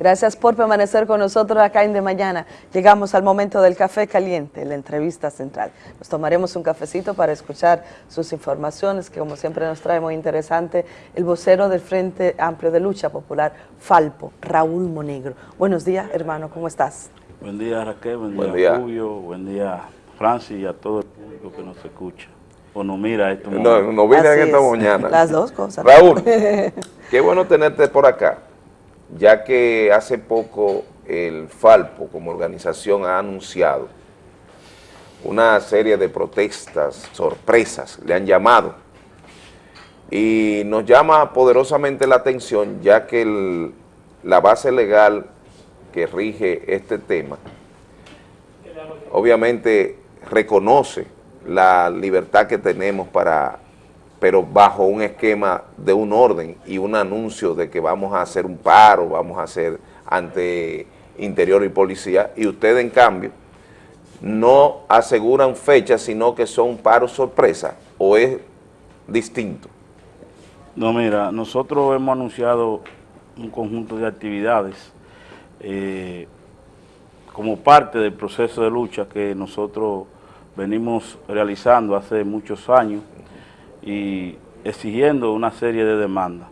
Gracias por permanecer con nosotros acá en De Mañana. Llegamos al momento del café caliente, la entrevista central. Nos tomaremos un cafecito para escuchar sus informaciones, que como siempre nos trae muy interesante, el vocero del Frente Amplio de Lucha Popular, Falpo, Raúl Monegro. Buenos días, hermano, ¿cómo estás? Buen día, Raquel, buen, día, Julio, buen día, Francis, y a todo el público que nos escucha o nos mira esto. No, nos mira en esta mañana. Las dos cosas. Raúl, qué bueno tenerte por acá ya que hace poco el Falpo como organización ha anunciado una serie de protestas, sorpresas, le han llamado, y nos llama poderosamente la atención ya que la base legal que rige este tema, obviamente reconoce la libertad que tenemos para pero bajo un esquema de un orden y un anuncio de que vamos a hacer un paro, vamos a hacer ante Interior y Policía, y ustedes en cambio no aseguran fechas, sino que son paros sorpresa, o es distinto. No, mira, nosotros hemos anunciado un conjunto de actividades eh, como parte del proceso de lucha que nosotros venimos realizando hace muchos años y exigiendo una serie de demandas.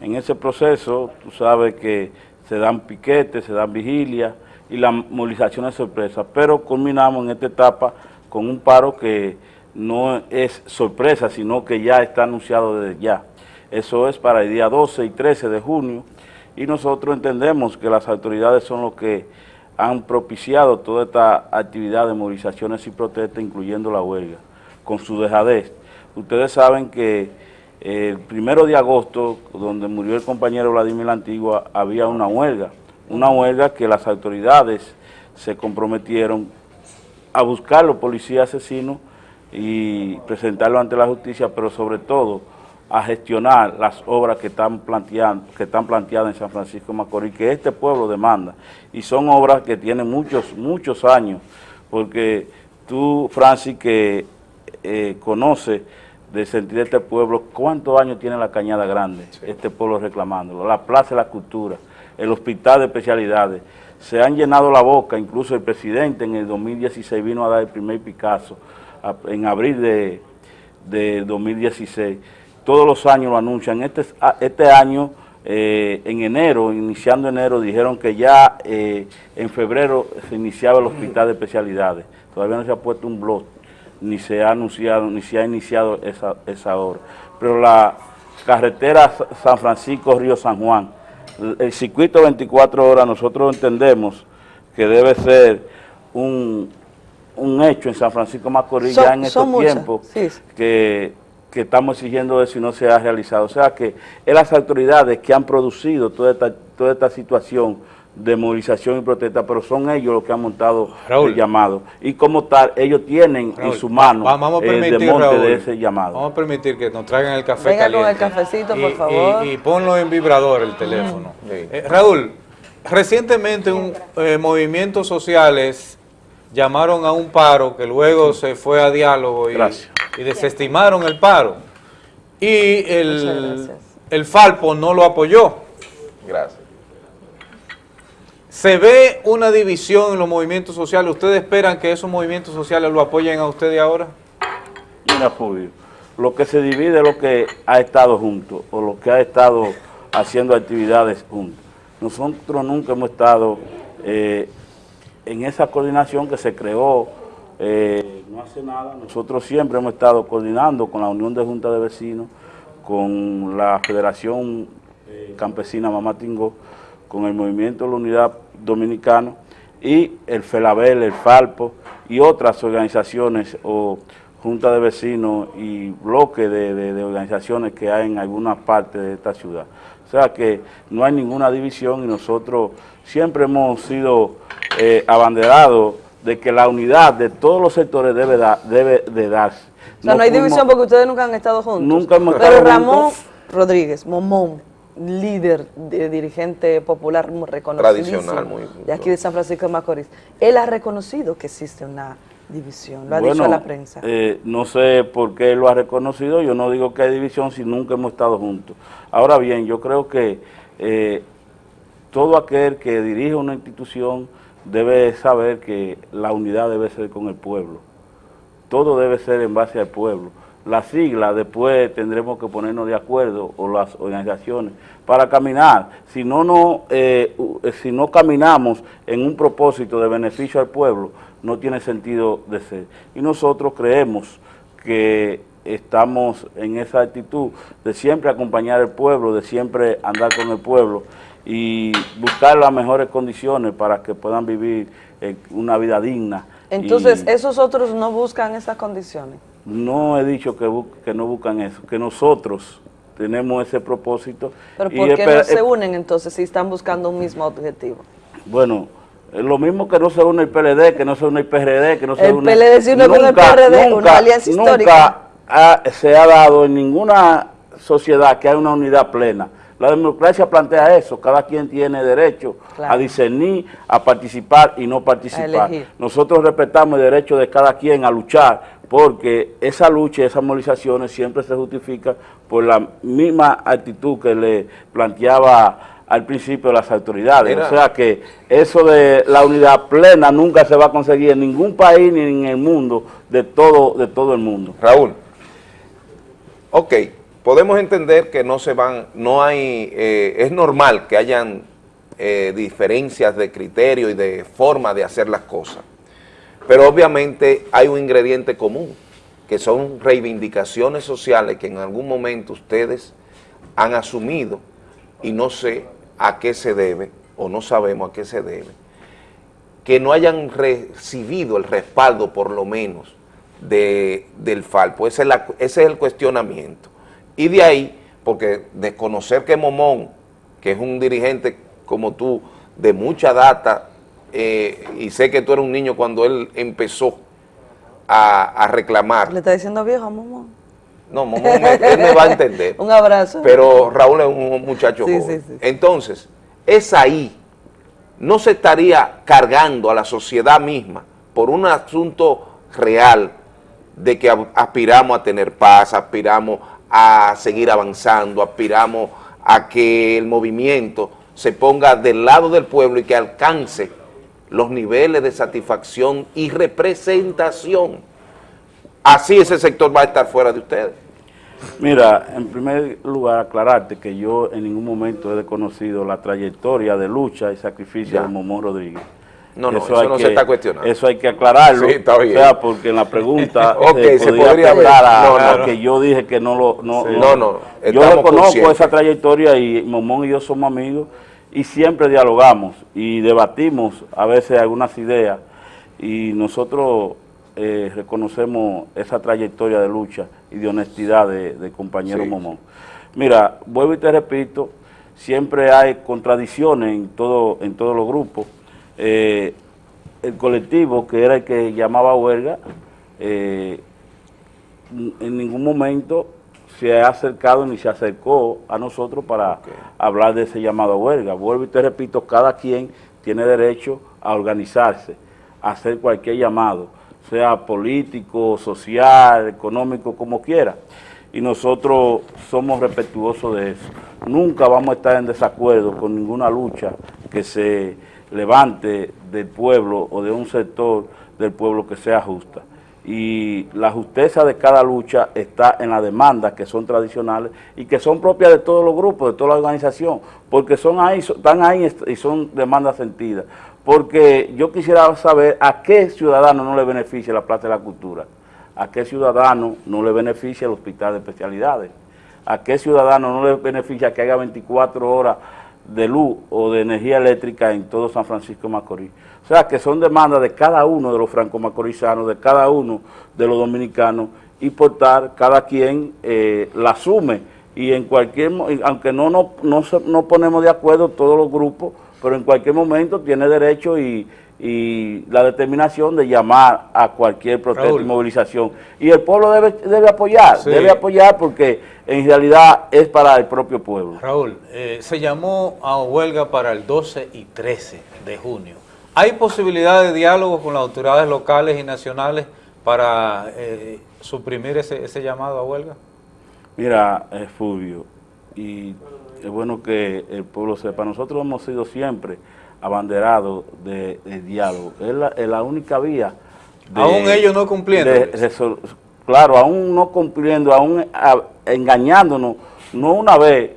En ese proceso, tú sabes que se dan piquetes, se dan vigilias y la movilización es sorpresa, pero culminamos en esta etapa con un paro que no es sorpresa, sino que ya está anunciado desde ya. Eso es para el día 12 y 13 de junio y nosotros entendemos que las autoridades son los que han propiciado toda esta actividad de movilizaciones y protestas, incluyendo la huelga, con su dejadez. Ustedes saben que el primero de agosto, donde murió el compañero Vladimir La Antigua, había una huelga, una huelga que las autoridades se comprometieron a buscar los policías asesinos y presentarlo ante la justicia, pero sobre todo a gestionar las obras que están, planteando, que están planteadas en San Francisco de Macorís, que este pueblo demanda. Y son obras que tienen muchos, muchos años, porque tú, Francis, que eh, conoces de sentir este pueblo, cuántos años tiene la Cañada Grande, este pueblo reclamándolo, la Plaza de la Cultura, el Hospital de Especialidades, se han llenado la boca, incluso el presidente en el 2016 vino a dar el primer Picasso, en abril de, 2016, todos los años lo anuncian, este, este año, eh, en enero, iniciando enero, dijeron que ya eh, en febrero se iniciaba el Hospital de Especialidades, todavía no se ha puesto un blog, ni se ha anunciado, ni se ha iniciado esa, esa obra. Pero la carretera San Francisco-Río San Juan, el circuito 24 horas, nosotros entendemos que debe ser un, hecho en San Francisco Macorís ya en estos tiempos que, que, estamos exigiendo eso y no se ha realizado. O sea que es las autoridades que han producido toda esta, toda esta situación de movilización y protesta, pero son ellos los que han montado el llamado. Y como tal, ellos tienen en su mano el desmonte de ese llamado. Vamos a permitir que nos traigan el café Venga caliente. con el cafecito, por favor. Y, ponlo en vibrador el teléfono. Eh, Raúl, recientemente un eh, movimientos sociales llamaron a un paro que luego se fue a diálogo y, y desestimaron el paro. Y el, el Falpo no lo apoyó. Gracias. ¿Se ve una división en los movimientos sociales? ¿Ustedes esperan que esos movimientos sociales lo apoyen a ustedes ahora? Mira, Fulvio, lo que se divide es lo que ha estado junto o lo que ha estado haciendo actividades juntos. Nosotros nunca hemos estado eh, en esa coordinación que se creó eh, no hace nada. Nosotros siempre hemos estado coordinando con la Unión de Juntas de Vecinos, con la Federación eh, Campesina Mamá Tingó, con el Movimiento de la Unidad Dominicano y el FELABEL, el FALPO y otras organizaciones o juntas de vecinos y bloques de, organizaciones que hay en algunas partes de esta ciudad. O sea que no hay ninguna división y nosotros siempre hemos sido eh, abanderados de que la unidad de todos los sectores debe, debe de darse. O sea, no, hay división porque ustedes nunca han estado juntos. Nunca hemos estado Pero Ramón Rodríguez, Momón, líder, de, dirigente popular muy reconocido de aquí de San Francisco de Macorís, él ha reconocido que existe una división, lo ha dicho a la prensa. Eh, no sé por qué lo ha reconocido, yo no digo que hay división si nunca hemos estado juntos. Ahora bien, yo creo que eh, todo aquel que dirige una institución debe saber que la unidad debe ser con el pueblo. Todo debe ser en base al pueblo. La sigla después tendremos que ponernos de acuerdo, o las organizaciones, para caminar. Si no, no, eh, si no caminamos en un propósito de beneficio al pueblo, no tiene sentido de ser. Y nosotros creemos que estamos en esa actitud de siempre acompañar al pueblo, de siempre andar con el pueblo y buscar las mejores condiciones para que puedan vivir una vida digna. Entonces, ¿esos otros no buscan esas condiciones? No he dicho que, que no buscan eso, que nosotros tenemos ese propósito. ¿Pero por qué no se unen entonces si están buscando un mismo objetivo? Bueno, lo mismo que no se une el PLD, que no se une el PRD, que no se el une... El PLD se une con el PRD, una alianza histórica. Nunca se ha dado en ninguna sociedad que haya una unidad plena. La democracia plantea eso, cada quien tiene derecho a discernir, a participar y no participar. Nosotros respetamos el derecho de cada quien a luchar, porque esa lucha y esas movilizaciones siempre se justifican por la misma actitud que le planteaba al principio las autoridades. O sea que eso de la unidad plena nunca se va a conseguir en ningún país ni en el mundo, de todo, de todo el mundo. Raúl, ok, podemos entender que no se van, no hay, eh, es normal que hayan eh, diferencias de criterio y de forma de hacer las cosas, pero obviamente hay un ingrediente común, que son reivindicaciones sociales que en algún momento ustedes han asumido y no sé a qué se debe, o no sabemos a qué se debe, que no hayan recibido el respaldo por lo menos de, del Falpo. ese es el cuestionamiento. Y de ahí, porque desconocer que Momón, que es un dirigente como tú, de mucha data, eh, y sé que tú eres un niño cuando él empezó a, reclamar. ¿Le está diciendo viejo a Momón? No, Momón, él me va a entender. un abrazo. Pero Raúl es un muchacho joven. Entonces, es ahí, no se estaría cargando a la sociedad misma por un asunto real de que aspiramos a tener paz, aspiramos a seguir avanzando, aspiramos a que el movimiento se ponga del lado del pueblo y que alcance los niveles de satisfacción y representación. Así ese sector va a estar fuera de ustedes. Mira, en primer lugar aclararte que yo en ningún momento he desconocido la trayectoria de lucha y sacrificio de Momón Rodríguez. No, no, eso, no se está cuestionando. Eso hay que aclararlo. Sí, está bien. O sea, porque en la pregunta okay, se podría hablar a, no, que yo dije que no lo... No, no, no, Yo reconozco esa trayectoria y Momón y yo somos amigos y siempre dialogamos y debatimos a veces algunas ideas y nosotros eh, reconocemos esa trayectoria de lucha y de honestidad de, compañero Momón. Mira, vuelvo y te repito, siempre hay contradicciones en, todo, en todos los grupos, eh, el colectivo, que era el que llamaba huelga, eh, en ningún momento se ha acercado ni se acercó a nosotros para hablar de ese llamado a huelga. Vuelvo y te repito, cada quien tiene derecho a organizarse, a hacer cualquier llamado, sea político, social, económico, como quiera. Y nosotros somos respetuosos de eso. Nunca vamos a estar en desacuerdo con ninguna lucha que se levante del pueblo o de un sector del pueblo que sea justa. Y la justeza de cada lucha está en las demandas que son tradicionales y que son propias de todos los grupos, de toda la organización, porque son ahí, están ahí y son demandas sentidas. Porque yo quisiera saber a qué ciudadano no le beneficia la Plaza de la Cultura, a qué ciudadano no le beneficia el Hospital de Especialidades, a qué ciudadano no le beneficia que haya 24 horas de luz o de energía eléctrica en todo San Francisco Macorís. O sea, que son demandas de cada uno de los franco-macorizanos, de cada uno de los dominicanos, y por tal, cada quien eh, la asume. Y en cualquier, aunque no nos no, no ponemos de acuerdo todos los grupos, pero en cualquier momento tiene derecho y, la determinación de llamar a cualquier protesta y movilización. Y el pueblo debe, debe apoyar, debe apoyar porque en realidad es para el propio pueblo. Raúl, eh, se llamó a huelga para el 12 y 13 de junio. ¿Hay posibilidad de diálogo con las autoridades locales y nacionales para eh, suprimir ese, ese, llamado a huelga? Mira, eh, Fulvio, y es bueno que el pueblo sepa, nosotros hemos sido siempre abanderados de, diálogo, es la, única vía. aún ellos no cumpliendo. claro, aún no cumpliendo, aún engañándonos, no una vez,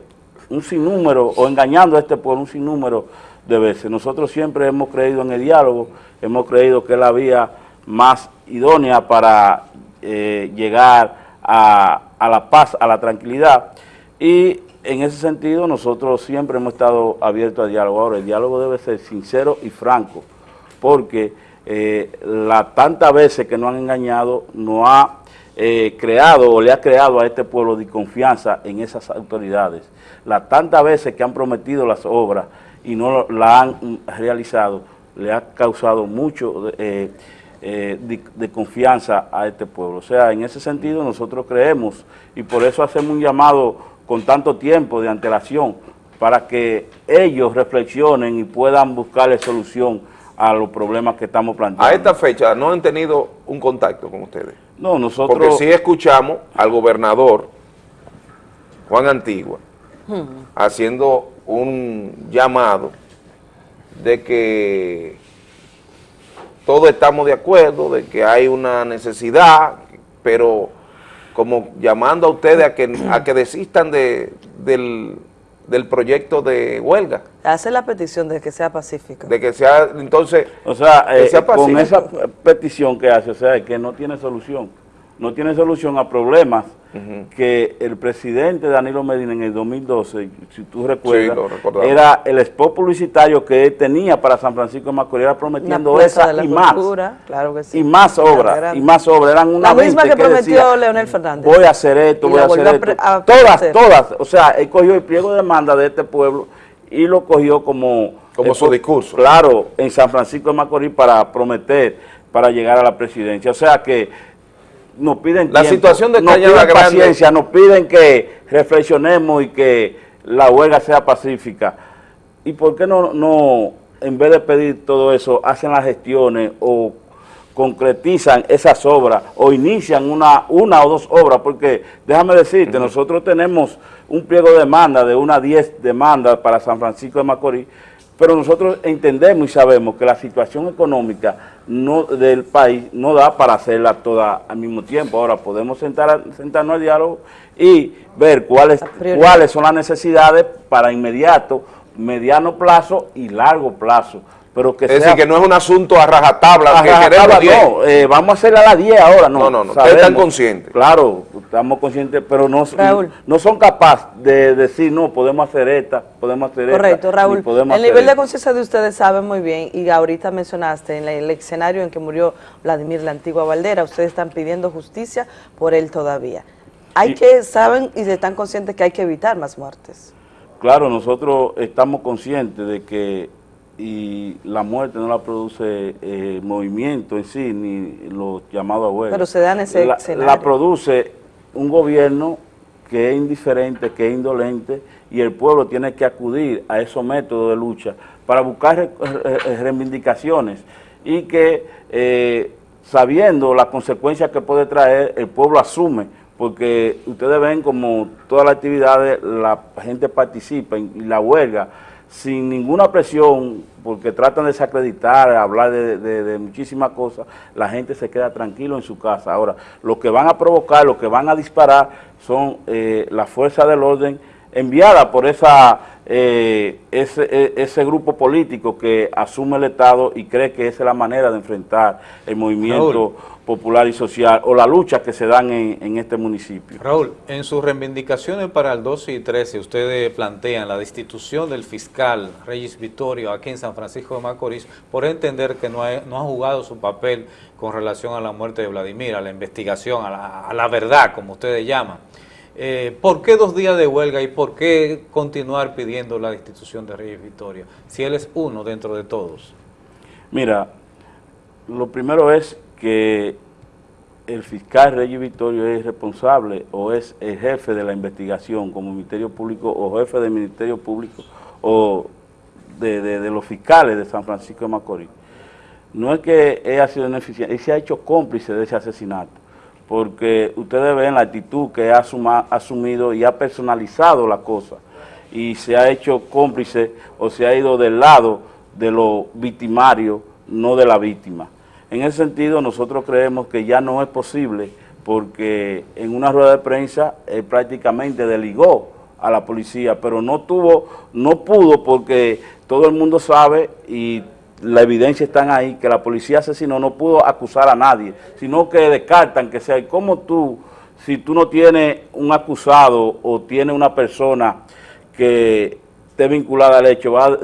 un sinnúmero, o engañando a este pueblo un sinnúmero de veces. Nosotros siempre hemos creído en el diálogo, hemos creído que es la vía más idónea para eh, llegar a, a la paz, a la tranquilidad, y en ese sentido nosotros siempre hemos estado abiertos al diálogo. Ahora, el diálogo debe ser sincero y franco, porque eh, la tantas veces que nos han engañado no ha eh, creado o le ha creado a este pueblo de confianza en esas autoridades. Las tantas veces que han prometido las obras y no la han realizado, le ha causado mucho eh, de, confianza a este pueblo. O sea, en ese sentido nosotros creemos y por eso hacemos un llamado con tanto tiempo de antelación para que ellos reflexionen y puedan buscarle solución a los problemas que estamos planteando. A esta fecha no han tenido un contacto con ustedes. No, nosotros... Porque sí escuchamos al gobernador Juan Antigua hmm. haciendo un llamado de que todos estamos de acuerdo, de que hay una necesidad, pero como llamando a ustedes a que, a que desistan de, del, proyecto de huelga. Hace la petición de que sea pacífica. De que sea, entonces, o sea, eh, con esa petición que hace, o sea, que no tiene solución, no tiene solución a problemas que el presidente Danilo Medina en el 2012, si tú recuerdas, era el spot publicitario que él tenía para San Francisco de Macorís, era prometiendo esa y más, y más obras, y más obras, eran una La misma que, prometió Leonel Fernández. Voy a hacer esto, voy a hacer esto, todas, todas, o sea, él cogió el pliego de demanda de este pueblo y lo cogió como... Como su discurso. Claro, en San Francisco de Macorís para prometer, para llegar a la presidencia. O sea que nos piden la situación de nos piden paciencia, nos piden que reflexionemos y que la huelga sea pacífica. ¿Y por qué no, no en vez de pedir todo eso, hacen las gestiones o concretizan esas obras o inician una, una o dos obras? Porque déjame decirte, nosotros tenemos un pliego de demanda de unas 10 demandas para San Francisco de Macorís, pero nosotros entendemos y sabemos que la situación económica no, del país no da para hacerla toda al mismo tiempo. Ahora podemos sentar, sentarnos al diálogo y ver cuáles, cuáles son las necesidades para inmediato, mediano plazo y largo plazo es decir, que no es un asunto a rajatabla, que queremos No, eh, vamos a hacer a las 10 ahora, no. No, no, no, ustedes están conscientes. Claro, estamos conscientes, pero no, no son capaces de decir, no, podemos hacer esta, podemos hacer Correcto, esta. Correcto, Raúl. El nivel de conciencia de ustedes saben muy bien, y ahorita mencionaste en el escenario en que murió Vladimir la antigua Valdera, ustedes están pidiendo justicia por él todavía. Hay que, saben y están conscientes que hay que evitar más muertes. Claro, nosotros estamos conscientes de que y la muerte no la produce el eh, movimiento en sí, ni los llamados a Pero se dan ese la. La produce un gobierno que es indiferente, que es indolente, y el pueblo tiene que acudir a esos métodos de lucha para buscar reivindicaciones y que eh, sabiendo las consecuencias que puede traer, el pueblo asume, porque ustedes ven como todas las actividades, la gente participa y la huelga, sin ninguna presión, porque tratan de desacreditar, hablar de, muchísimas cosas, la gente se queda tranquilo en su casa. Ahora, lo que van a provocar, lo que van a disparar son eh, las fuerzas del orden enviadas por esa, eh, ese, e, ese, grupo político que asume el Estado y cree que esa es la manera de enfrentar el movimiento popular y social o la lucha que se dan en, este municipio. Raúl, en sus reivindicaciones para el 12 y 13, ustedes plantean la destitución del fiscal Reyes Vittorio aquí en San Francisco de Macorís por entender que no ha, no ha jugado su papel con relación a la muerte de Vladimir, a la investigación, a la, verdad, como ustedes llaman. Eh, ¿Por qué dos días de huelga y por qué continuar pidiendo la destitución de Reyes Vittorio si él es uno dentro de todos? Mira, lo primero es que el fiscal Reyes Victorio es responsable o es el jefe de la investigación como Ministerio Público o jefe del Ministerio Público o de, los fiscales de San Francisco de Macorís. No es que él ha sido ineficiente, él se ha hecho cómplice de ese asesinato, porque ustedes ven la actitud que ha asumido y ha personalizado la cosa. y se ha hecho cómplice o se ha ido del lado de los victimarios, no de la víctima. En ese sentido, nosotros creemos que ya no es posible porque en una rueda de prensa él prácticamente deligó a la policía, pero no tuvo, no pudo porque todo el mundo sabe y la evidencia está ahí, que la policía asesinó no pudo acusar a nadie, sino que descartan que sea, como tú, si tú no tienes un acusado o tienes una persona que esté vinculada al hecho, va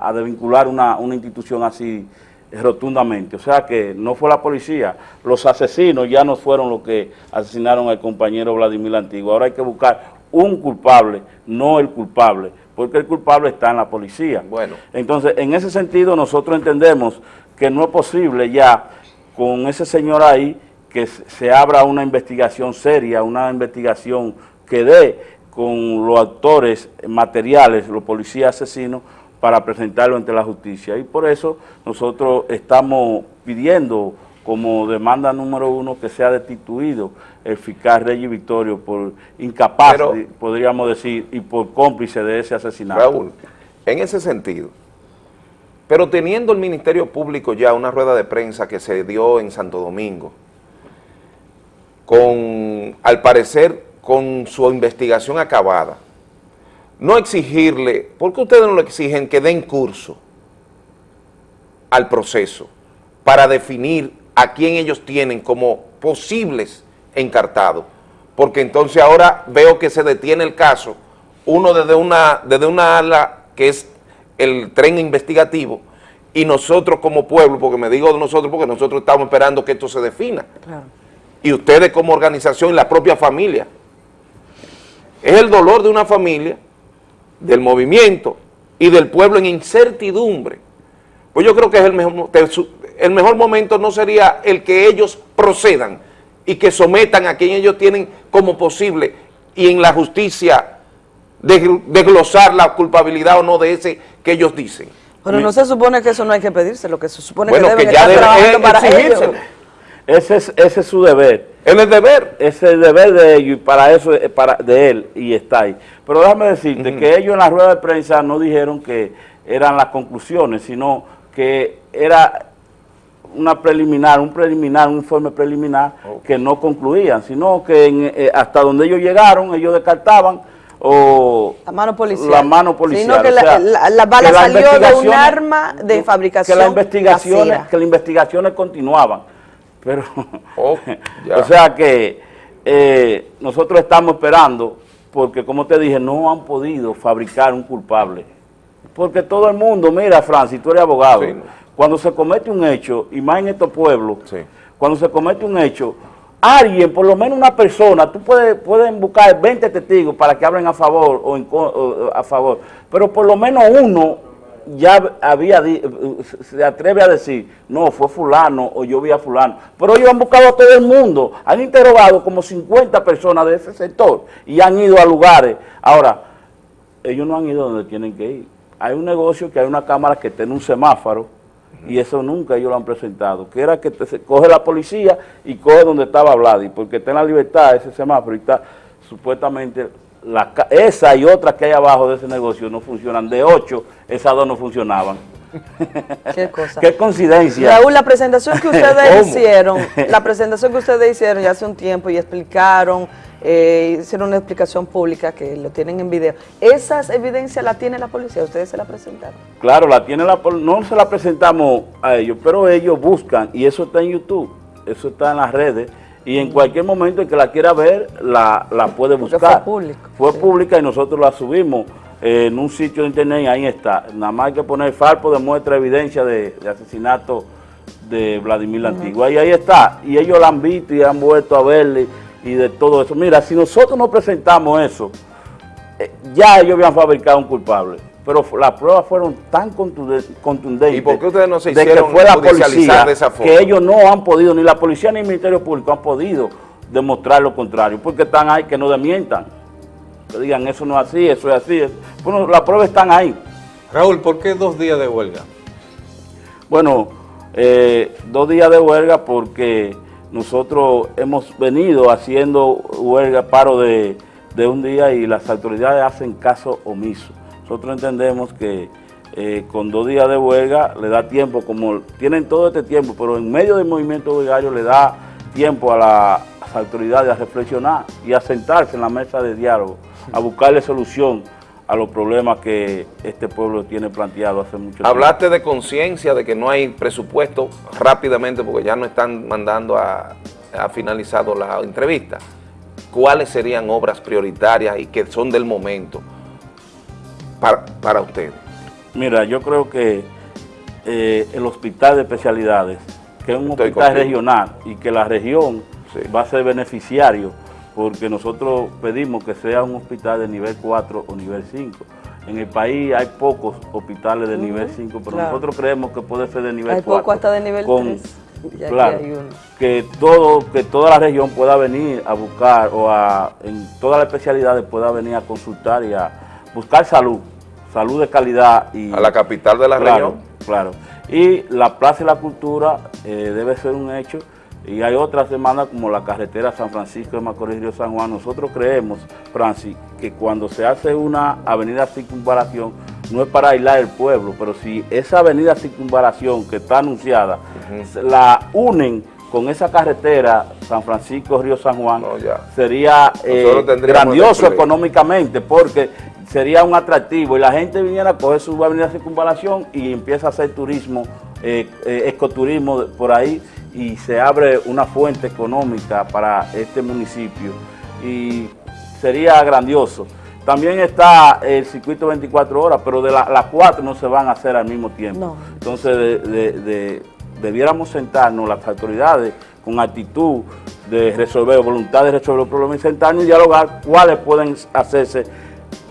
a, desvincular una, una institución así rotundamente. O sea que no fue la policía, los asesinos ya no fueron los que asesinaron al compañero Vladimir Antiguo. Ahora hay que buscar un culpable, no el culpable porque el culpable está en la policía. Bueno. Entonces, en ese sentido, nosotros entendemos que no es posible ya con ese señor ahí que se abra una investigación seria, una investigación que dé con los actores materiales, los policías asesinos, para presentarlo ante la justicia. Y por eso nosotros estamos pidiendo como demanda número uno que sea destituido el fiscal Reyes Victorio por incapaz, podríamos decir, y por cómplice de ese asesinato. Raúl, en ese sentido, pero teniendo el Ministerio Público ya una rueda de prensa que se dio en Santo Domingo, con, al parecer, con su investigación acabada, no exigirle, ¿por qué ustedes no lo exigen que den curso al proceso para definir a quién ellos tienen como posibles encartados, porque entonces ahora veo que se detiene el caso, uno desde una, desde una ala que es el tren investigativo, y nosotros como pueblo, porque me digo nosotros porque nosotros estamos esperando que esto se defina, y ustedes como organización y la propia familia, es el dolor de una familia, del movimiento y del pueblo en incertidumbre, pues yo creo que es el mejor, el mejor momento no sería el que ellos procedan y que sometan a quien ellos tienen como posible y en la justicia desglosar la culpabilidad o no de ese que ellos dicen. Pero no se supone que eso no hay que pedirse, lo que se supone que deben que ya estar para ellos. Ese es, ese es su deber. Él es deber. Ese es el deber de ellos y para eso es para, de él y está ahí. Pero déjame decirte que ellos en la rueda de prensa no dijeron que eran las conclusiones, sino que era una preliminar, un preliminar, un informe preliminar que no concluían, sino que eh, hasta donde ellos llegaron, ellos descartaban o la mano policial, la mano policial. Sino que la, bala salió de un arma de fabricación que las investigaciones, que las investigaciones continuaban, pero oh, o sea que eh, nosotros estamos esperando porque como te dije no han podido fabricar un culpable. Porque todo el mundo, mira Francis, tú eres abogado, cuando se comete un hecho, y más en estos pueblos, cuando se comete un hecho, alguien, por lo menos una persona, tú puedes pueden buscar 20 testigos para que hablen a favor o, en, a favor, pero por lo menos uno ya había se atreve a decir, no, fue fulano o yo vi a fulano. Pero ellos han buscado a todo el mundo, han interrogado como 50 personas de ese sector y han ido a lugares. Ahora, ellos no han ido donde tienen que ir. Hay un negocio que hay una cámara que tiene un semáforo y eso nunca ellos lo han presentado, que era que se coge la policía y coge donde estaba Vladi, porque está en la libertad ese semáforo y está supuestamente la, esa y otras que hay abajo de ese negocio no funcionan, de ocho, esas dos no funcionaron. Qué cosa. Qué coincidencia. Raúl, la presentación que ustedes hicieron, la presentación que ustedes hicieron ya hace un tiempo y explicaron eh, hicieron una explicación pública que lo tienen en video. ¿Esas evidencias la tiene la policía? ¿Ustedes se la presentaron? Claro, la tiene la no se la presentamos a ellos, pero ellos buscan y eso está en YouTube, eso está en las redes y en cualquier momento el que la quiera ver la, puede buscar. Fue pública y nosotros la subimos en un sitio de internet y ahí está. Nada más hay que poner Farpo de muestra evidencia de, asesinato de Vladimir uh Antigua y ahí está. Y ellos la han visto y han vuelto a verle y de todo eso. Mira, si nosotros no presentamos eso, eh, ya ellos habían fabricado un culpable. Pero las pruebas fueron tan contundentes ¿Y por qué ustedes no se de que fue la policía, de esa forma? que ellos no han podido, ni la policía ni el Ministerio Público han podido demostrar lo contrario, porque están ahí que no demientan. Que digan, eso no es así, eso es así. Bueno, las pruebas están ahí. Raúl, ¿por qué dos días de huelga? Bueno, eh, dos días de huelga porque nosotros hemos venido haciendo huelga, paro de, de un día y las autoridades hacen caso omiso. Nosotros entendemos que eh, con dos días de huelga le da tiempo, como tienen todo este tiempo, pero en medio del movimiento huelgario le da tiempo a las autoridades a reflexionar y a sentarse en la mesa de diálogo, a buscarle solución a los problemas que este pueblo tiene planteado hace mucho tiempo. Hablaste de conciencia, de que no hay presupuesto rápidamente porque ya no están mandando a, ha finalizado la entrevista. ¿Cuáles serían obras prioritarias y que son del momento para, para ustedes? Mira, yo creo que eh, el hospital de especialidades, que es un hospital regional y que la región va a ser beneficiario porque nosotros pedimos que sea un hospital de nivel 4 o nivel 5. En el país hay pocos hospitales de nivel 5, pero nosotros creemos que puede ser de nivel 4. Hay poco hasta de nivel 3. claro, que, todo, que toda la región pueda venir a buscar o a, en todas las especialidades pueda venir a consultar y a buscar salud, salud de calidad. Y, a la capital de la región. Claro, y la Plaza y la Cultura eh, debe ser un hecho y hay otras demandas como la carretera San Francisco de Macorís Río San Juan. Nosotros creemos, Francis, que cuando se hace una avenida circunvalación no es para aislar el pueblo, pero si esa avenida circunvalación que está anunciada la unen con esa carretera San Francisco Río San Juan, sería eh, grandioso económicamente porque sería un atractivo. Y la gente viniera a coger su avenida circunvalación y empieza a hacer turismo, eh, eh, ecoturismo por ahí y se abre una fuente económica para este municipio y sería grandioso. También está el circuito 24 horas, pero de las cuatro no se van a hacer al mismo tiempo. Entonces debiéramos sentarnos las autoridades con actitud de resolver, voluntad de resolver los problemas y sentarnos y dialogar cuáles pueden hacerse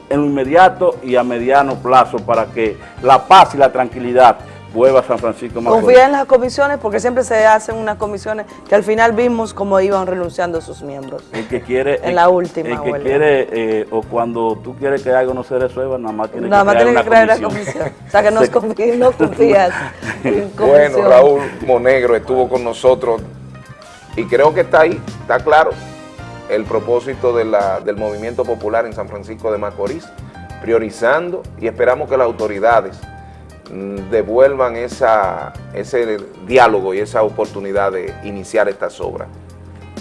en lo inmediato y a mediano plazo para que la paz y la tranquilidad vuelva San Francisco Confía en las comisiones porque siempre se hacen unas comisiones que al final vimos cómo iban renunciando sus miembros. El que quiere... En la última El que quiere, eh, o cuando tú quieres que algo no se resuelva, nada más tiene nada que, crear, más tiene que crear una comisión. O sea que no, confías, no confías en Bueno, Raúl Monegro estuvo con nosotros y creo que está ahí, está claro el propósito de la, del movimiento popular en San Francisco de Macorís, priorizando y esperamos que las autoridades devuelvan esa, ese diálogo y esa oportunidad de iniciar estas obras.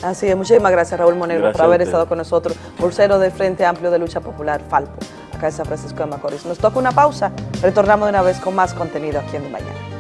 Así es, muchísimas gracias Raúl Monegro por haber estado con nosotros, pulsero del Frente Amplio de Lucha Popular, Falpo, acá en San Francisco de Macorís. Nos toca una pausa, retornamos de una vez con más contenido aquí en Mañana.